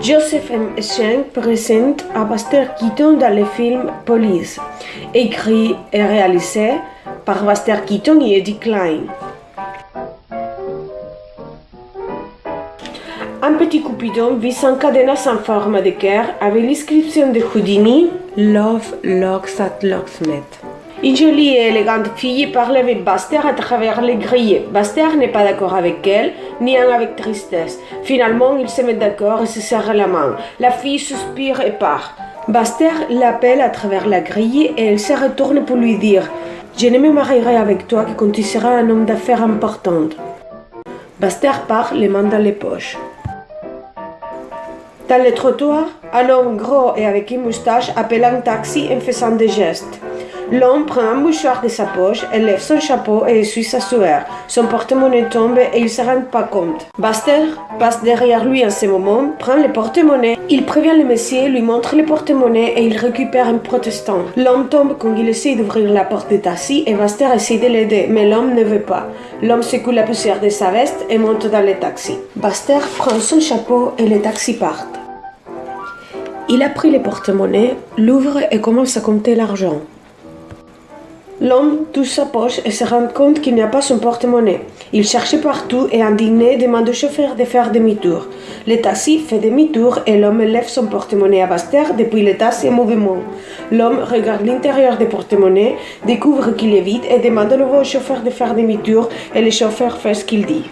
Joseph M. Schenck présente à Buster Keaton dans le film Police, écrit et réalisé par Buster Keaton et Eddie Klein. Un petit coupidon vit un cadenas en forme de cœur avec l'inscription de Houdini Love Locks at Locksmith. Une jolie et élégante fille parle avec Baster à travers les grilles. Baster n'est pas d'accord avec elle, ni avec tristesse. Finalement, ils se mettent d'accord et se serrent la main. La fille suspire et part. Baster l'appelle à travers la grille et elle se retourne pour lui dire Je ne me marierai avec toi que quand tu seras un homme d'affaires important. Baster part les mains dans les poches. Dans le trottoir, un homme gros et avec une moustache appelle un taxi en faisant des gestes. L'homme prend un mouchoir de sa poche, lève son chapeau et essuie sa sueur. Son porte-monnaie tombe et il ne se rend pas compte. Buster passe derrière lui en ce moment, prend le porte-monnaie. Il prévient le monsieur, lui montre le porte-monnaie et il récupère un protestant. L'homme tombe quand il essaie d'ouvrir la porte du taxi et Buster essaie de l'aider, mais l'homme ne veut pas. L'homme secoue la poussière de sa veste et monte dans le taxi. Buster prend son chapeau et le taxi part. Il a pris le porte-monnaie, l'ouvre et commence à compter l'argent. L'homme touche sa poche et se rend compte qu'il n'y a pas son porte-monnaie. Il cherche partout et indigné demande au chauffeur de faire demi-tour. Le taxi fait demi-tour et l'homme lève son porte-monnaie à Baster depuis le taxi en mouvement. L'homme regarde l'intérieur du porte-monnaie, découvre qu'il est vide et demande à nouveau au chauffeur de faire demi-tour et le chauffeur fait ce qu'il dit.